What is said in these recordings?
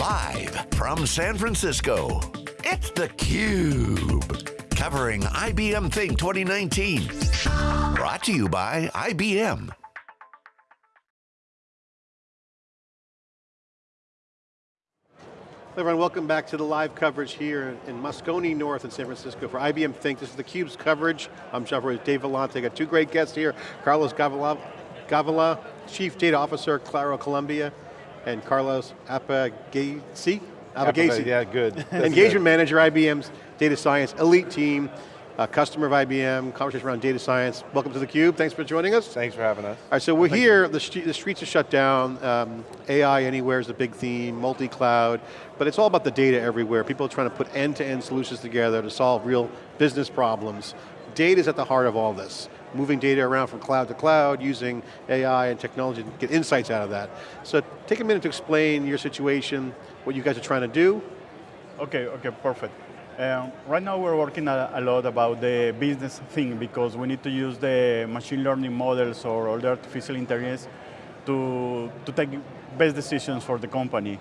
Live from San Francisco, it's theCUBE. Covering IBM Think 2019. Brought to you by IBM. Everyone, welcome back to the live coverage here in Moscone North in San Francisco for IBM Think. This is theCUBE's coverage. I'm John Furrier, Dave Vellante. Got two great guests here. Carlos Gavila, Gavila Chief Data Officer, Claro Colombia, and Carlos Appugliese? Appugliese, yeah, good. Engagement. Manager, IBM's Data Science Elite Team, uh, customer of IBM, conversation around data science. Welcome to theCUBE, thanks for joining us. Thanks for having us. All right, so we're Think here, the, the, streets are shut down, um, AI anywhere is a big theme, multi-cloud, but it's all about the data everywhere. People are trying to put end-to-end -end solutions together to solve real business problems. Data is at the heart of all this moving data around from cloud to cloud, using AI and technology to get insights out of that. So take a minute to explain your situation, what you guys are trying to do. Okay, okay, perfect. Um, right now we're working a, a, lot about the business thing because we need to use the machine learning models or the artificial intelligence to, to take best decisions for the company.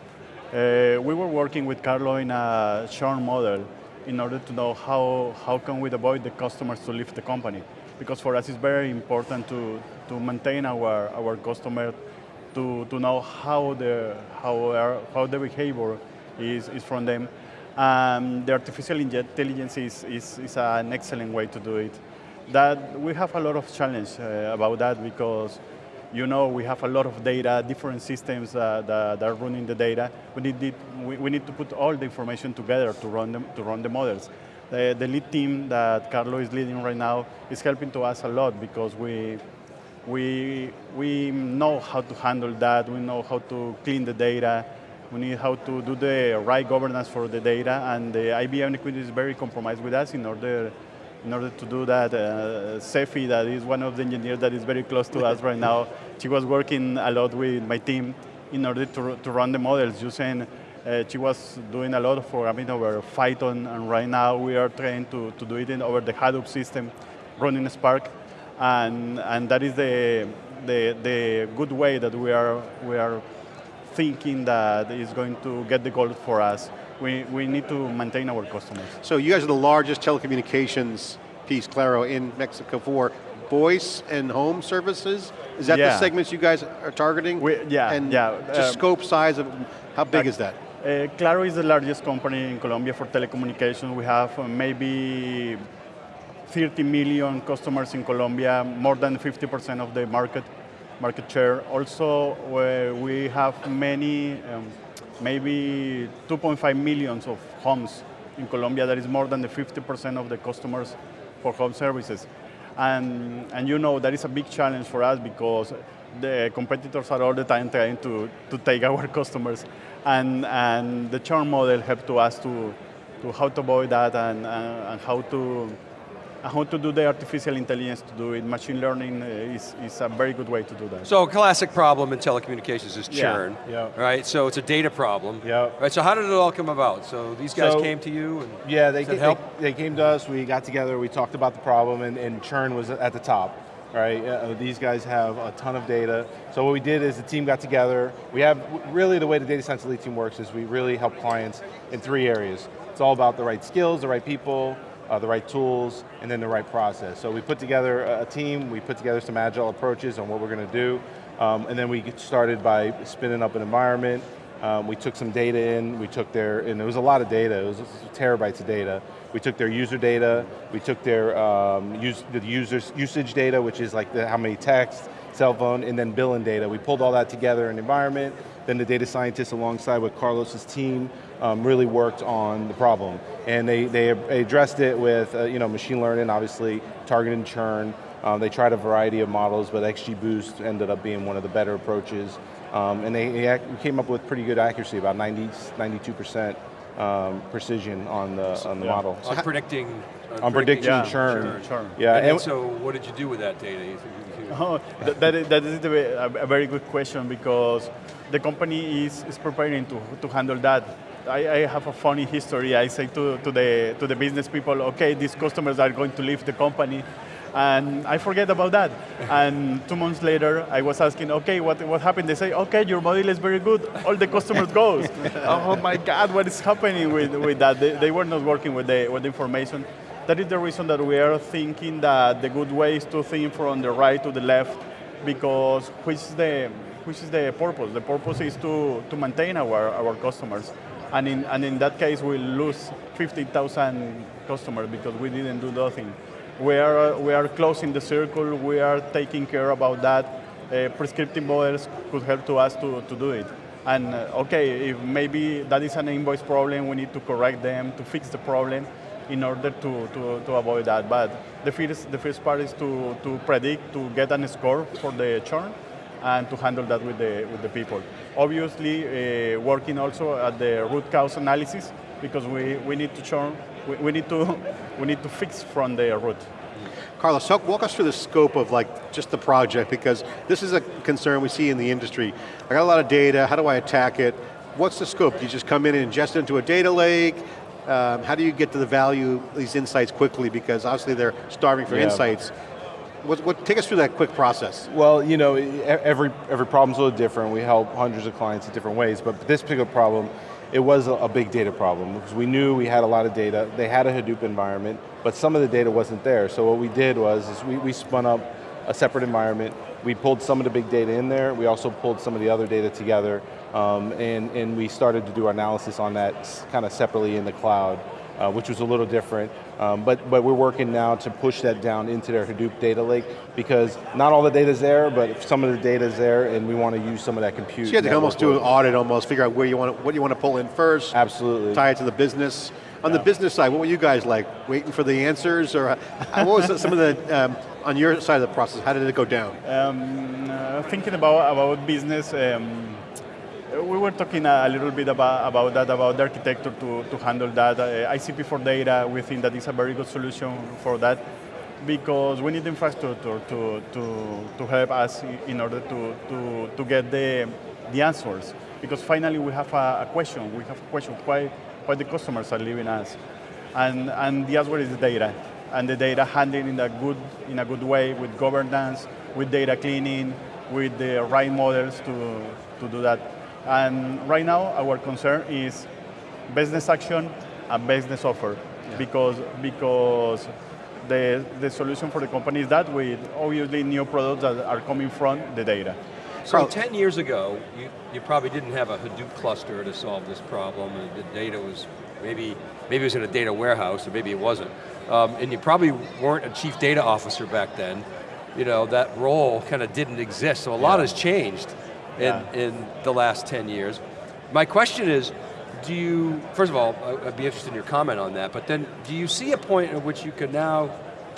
Uh, we were working with Carlo in a churn model in order to know how, how can we avoid the customers to leave the company because for us it's very important to, to maintain our, our customer, to, to know how the, how, our, how the behavior is, is from them. Um, the artificial intelligence is, is, is, an excellent way to do it. That we have a lot of challenge uh, about that because you know we have a lot of data, different systems uh, that, that, are running the data. We need, we, we need to put all the information together to run, them, to run the models. The, the lead team that Carlo is leading right now is helping to us a lot because we, we, we know how to handle that, we know how to clean the data, we need how to do the right governance for the data, and the IBM Liquidity is very compromised with us in order, in order to do that. Uh, Sefi, that is one of the engineers that is very close to us right now, she was working a lot with my team in order to, to run the models using uh, she was doing a lot of programming over Python, and right now we are trying to, to do it in, over the Hadoop system, running Spark, and, and that is the, the, the good way that we are, we are thinking that is going to get the goal for us. We, we need to maintain our customers. So you guys are the largest telecommunications piece, Claro, in Mexico for voice and home services? Is that yeah. the segments you guys are targeting? We, yeah, and yeah. Just um, scope, size of, how big uh, is that? Uh, Claro is the largest company in Colombia for telecommunications. We have uh, maybe 30 million customers in Colombia, more than 50% of the market market share. Also, we have many, um, maybe 2.5 millions of homes in Colombia. That is more than the 50% of the customers for home services. And, and you know, that is a big challenge for us because the competitors are all the time trying to, to take our customers. And, and the churn model helped to us to, to how to avoid that and, and how to Uh, how to do the artificial intelligence to do it. Machine learning uh, is, is a very good way to do that. So a classic problem in telecommunications is churn, yeah, yeah. right? So it's a data problem. Yeah. Right, so how did it all come about? So these guys so, came to you and Yeah, they, they, they, came to us, we got together, we talked about the problem and, and churn was at the top right? Uh, uh these guys have a ton of data. So what we did is the team got together. We have, really the way the data science elite team works is we really help clients in three areas. It's all about the right skills, the right people, uh, the right tools, and then the right process. So we put together a team, we put together some agile approaches on what we're going to do, um, and then we started by spinning up an environment, um, we took some data in, we took their, and it was a lot of data, it was terabytes of data. We took their user data, we took their um, use, the user's usage data, which is like the, how many texts, cell phone, and then billing data. We pulled all that together in environment, then the data scientists alongside with Carlos's team um, really worked on the problem. And they, they addressed it with uh, you know, machine learning, obviously, targeted churn. Um, they tried a variety of models, but XGBoost ended up being one of the better approaches. Um, and they, they, came up with pretty good accuracy, about 90, 92% um, precision on the, on the yeah. model. On predicting, on, on predicting, yeah, churn. churn. churn. Yeah. And, and so what did you do with that data? Oh, that, that is, that is a very good question because the company is, is preparing to, to handle that. I, I, have a funny history. I say to, to, the, to the business people, okay, these customers are going to leave the company And I forget about that. And two months later, I was asking, okay, what, what happened? They say, okay, your model is very good. All the customers goes. oh my God, what is happening with, with that? They, they were not working with the, with the information. That is the reason that we are thinking that the good way is to think from the right to the left, because which is the, which is the purpose? The purpose is to, to maintain our, our customers. And in, and in that case, we lose 50,000 customers because we didn't do nothing. We are, we are closing the circle, we are taking care about that. Uh, prescriptive models could help to us to, to do it. And uh, okay, if maybe that is an invoice problem, we need to correct them to fix the problem in order to, to, to avoid that. But the first, the first part is to, to predict, to get a score for the churn, and to handle that with the, with the people. Obviously, uh, working also at the root cause analysis, because we, we need to churn, we, we, need to, we need to fix from the root. Carlos, walk us through the scope of like just the project, because this is a concern we see in the industry. I got a lot of data, how do I attack it? What's the scope? Do you just come in and ingest it into a data lake? Um, how do you get to the value, these insights quickly, because obviously they're starving for yeah. insights. What, what, take us through that quick process. Well, you know, every, every problem's a little different. We help hundreds of clients in different ways, but this particular problem, it was a, a big data problem because we knew we had a lot of data. They had a Hadoop environment, but some of the data wasn't there. So what we did was is we, we spun up a separate environment. We pulled some of the big data in there. We also pulled some of the other data together, um, and, and we started to do our analysis on that kind of separately in the cloud uh, which was a little different. Um, but, but we're working now to push that down into their Hadoop data lake because not all the data is there, but some of the data is there and we want to use some of that compute. So you have to almost do an audit almost, figure out where you want to, what you want to pull in first. Absolutely. Tie it to the business. On yeah. the business side, what were you guys like? Waiting for the answers or what was some of the, um, on your side of the process, how did it go down? Um, uh, thinking about, about business, um, we were talking a, little bit about, about that, about the architecture to, to handle that. Uh, ICP for data, we think that is a very good solution for that because we need infrastructure to, to, to help us in order to, to, to get the, the answers. Because finally we have a, a question, we have a question, why, why the customers are leaving us? And, and the answer is the data. And the data handling in a good, in a good way with governance, with data cleaning, with the right models to, to do that. And right now, our concern is business action and business offer, yeah. because because the the solution for the company is that with obviously new products that are coming from the data. So 10 years ago, you, you probably didn't have a Hadoop cluster to solve this problem, and the data was maybe maybe it was in a data warehouse, or maybe it wasn't. Um, and you probably weren't a chief data officer back then. You know, that role kind of didn't exist, so a lot has changed yeah. in, in the last 10 years. My question is, do you, first of all, I'd be interested in your comment on that, but then do you see a point at which you can now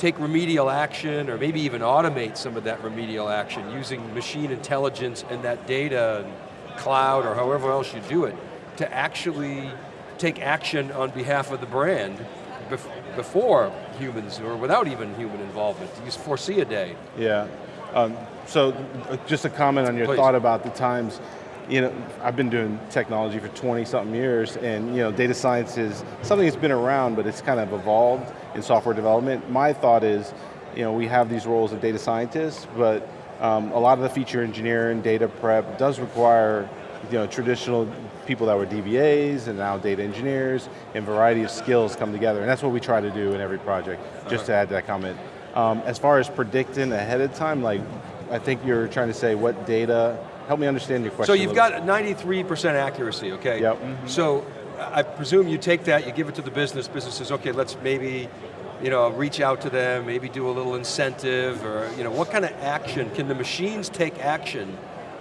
take remedial action or maybe even automate some of that remedial action using machine intelligence and that data and cloud or however else you do it to actually take action on behalf of the brand bef before humans or without even human involvement? You foresee a day? Yeah, um, so uh, just a comment on your Please. thought about the times, you know, I've been doing technology for 20 something years and you know, data science is something that's been around but it's kind of evolved in software development. My thought is, you know, we have these roles of data scientists, but um, a lot of the feature engineering, data prep does require you know, traditional people that were DBAs and now data engineers and variety of skills come together and that's what we try to do in every project, just to add that comment. Um, as far as predicting ahead of time, like I think you're trying to say what data, help me understand your question. So you've got 93% accuracy, okay? Yep. Mm -hmm. So I presume you take that, you give it to the business, business says, okay, let's maybe you know, reach out to them, maybe do a little incentive, or you know, what kind of action, can the machines take action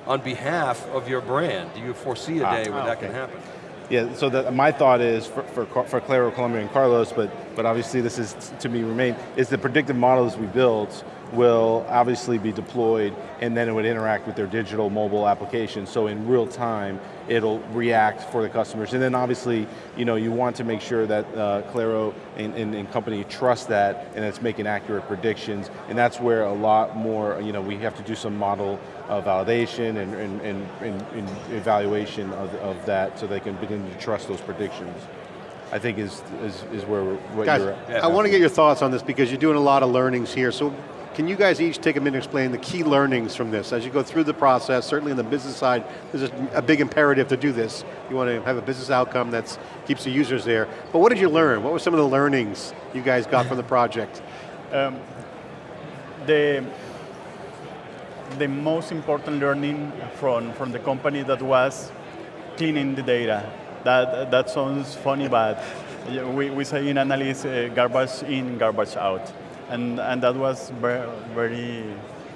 on behalf of your brand? Do you foresee a ah, day ah, when that okay. can happen? Yeah, so the, my thought is, for, for, for Claro, Colombia, and Carlos, but, but obviously this is to me remain, is the predictive models we build will obviously be deployed and then it would interact with their digital mobile application. So in real time, it'll react for the customers. And then obviously, you know, you want to make sure that uh, Claro and, and, and, company trust that and it's making accurate predictions. And that's where a lot more, you know, we have to do some model uh, validation and, and, and, and, evaluation of, of that so they can begin to trust those predictions. I think is is, is where we're, what Guys, you're. Yeah. I want to get your thoughts on this because you're doing a lot of learnings here. So can you guys each take a minute to explain the key learnings from this? As you go through the process, certainly on the business side, there's a, big imperative to do this. You want to have a business outcome that keeps the users there. But what did you learn? What were some of the learnings you guys got from the project? Um, the the most important learning from from the company that was cleaning the data. That that sounds funny, but we, we say in analysis uh, garbage in, garbage out, and and that was very very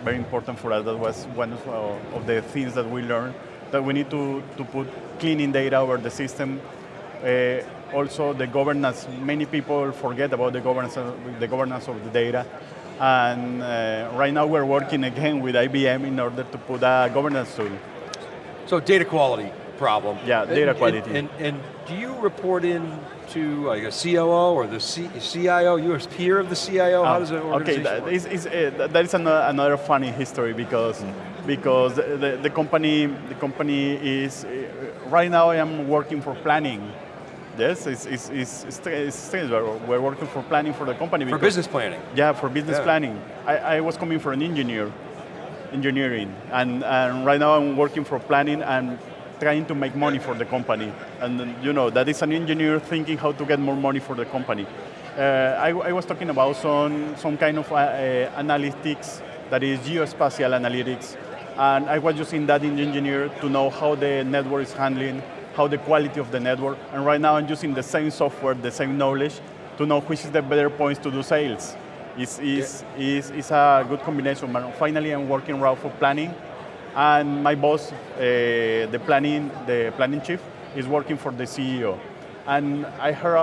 very important for us. That was one of, uh, of the things that we learned that we need to to put cleaning data over the system. Uh, also, the governance. Many people forget about the governance of, the governance of the data. And uh, right now we're working again with IBM in order to put a governance tool. So data quality problem. Yeah, data And- quality. And, and, and do you report in to like a COO or the C, CIO? You're a peer of the CIO? How does it Ah, Okay, organization that work? is, is, uh, that is another, another funny history because because the, the company the company is uh, right now I am working for planning. Yes, it's, it's, it's, it's, strange. We're we're working for planning for the company. For business planning. Yeah, for business Yeah. planning. I, I was coming for an engineer, engineering, and, and right now I'm working for planning and trying to make money for the company. And you know, that is an engineer thinking how to get more money for the company. Uh, I, I was talking about some, some kind of uh, uh, analytics that is geospatial analytics, and I was using that in engineer to know how the network is handling, how the quality of the network, and right now I'm using the same software, the same knowledge, to know which is the better points to do sales. It's, it's, it's, it's a good combination, but finally I'm working right for planning, and my boss, uh, the planning, the planning chief, is working for the CEO. And I heard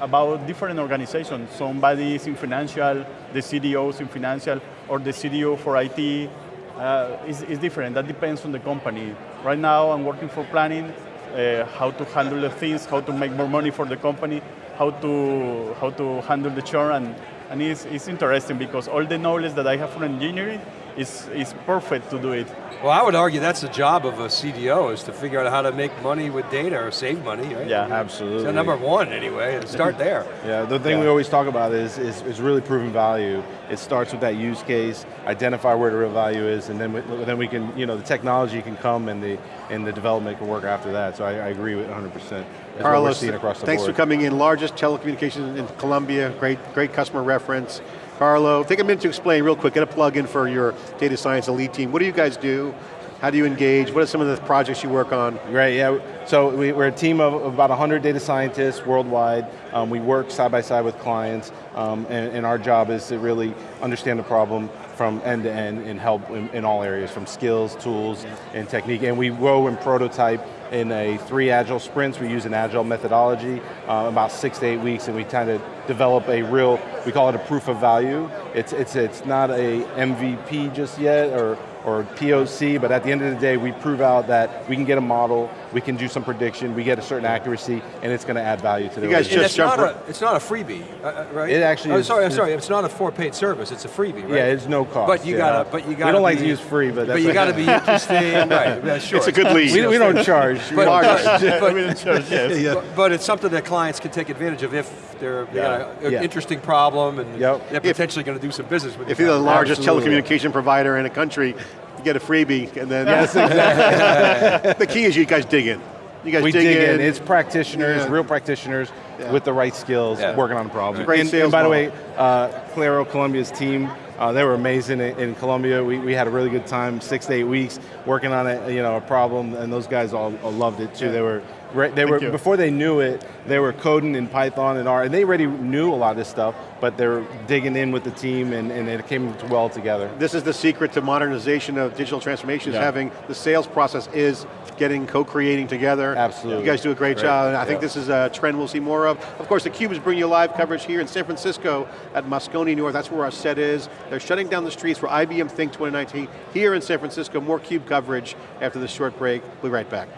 about different organizations. Somebody is in financial, the CDO is in financial, or the CDO for IT. Uh, is, is different. That depends on the company. Right now, I'm working for planning, uh, how to handle the things, how to make more money for the company, how to how to handle the churn, and, and it's, it's interesting because all the knowledge that I have from engineering is is perfect to do it. Well, I would argue that's the job of a CDO is to figure out how to make money with data or save money, right? Yeah. Absolutely. So number one, anyway, and start there. Yeah, the thing we always talk about is, is, is really proving value. It starts with that use case, identify where the real value is, and then we, then we can, you know, the technology can come and the, and the development can work after that. So I, I agree with 100%. That's what we're Carlos, across the thanks board. for coming in. Largest telecommunications in Colombia, great, great customer reference. Carlo, take a minute to explain real quick, get a plug in for your data science elite team. What do you guys do? How do you engage? What are some of the projects you work on? Right, yeah. So we, we're a team of about 100 data scientists worldwide. Um, we work side by side with clients, um, and, and our job is to really understand the problem from end to end and help in, in all areas, from skills, tools, and technique. And we grow and prototype in a three agile sprints. We use an agile methodology, uh, about six to eight weeks, and we kind of develop a real, we call it a proof of value. It's, it's, it's not a MVP just yet, or, or POC, but at the end of the day, we prove out that we can get a model, we can do some prediction, we get a certain accuracy, and it's going to add value to the You guys And just it's jump not, right- a, it's not a freebie, uh, uh, right? It actually oh, is- Sorry, I'm sorry, it's not a for paid service, it's a freebie, right? Yeah, it's no cost. But you yeah. gotta, but you gotta We don't like to use free, but that's But you got to be interesting, right, yeah, sure. It's a good lead. We, we don't charge. We But, don't charge. but- yes. but- but it's something that clients can take advantage of if they're, they got an Yeah. interesting problem and Yep. they're potentially going to do some business with If you. you're the largest Absolutely. telecommunication provider in a country, you get a freebie, and then Yes, exactly. the key is you guys dig in. You guys we dig, dig in. in. It's practitioners, Yeah. real practitioners with the right skills, Yeah. working on the problem. Great and, sales and by the way, uh, Claro Colombia's team, uh, they were amazing in, in Colombia. We, we had a really good time, six to eight weeks working on it, you know, a problem, and those guys all, all loved it too. They were great. They were you. before they knew it, they were coding in Python and R, and they already knew a lot of this stuff, but they're digging in with the team, and, and it came well together. This is the secret to modernization of digital transformation, is Yeah. having the sales process is getting, co-creating together. Absolutely. You guys do a great Right. job, and I think this is a trend we'll see more of. Of course, theCUBE is bringing you live coverage here in San Francisco at Moscone North, that's where our set is. They're shutting down the streets for IBM Think 2019 here in San Francisco. More CUBE coverage after this short break. We'll be right back.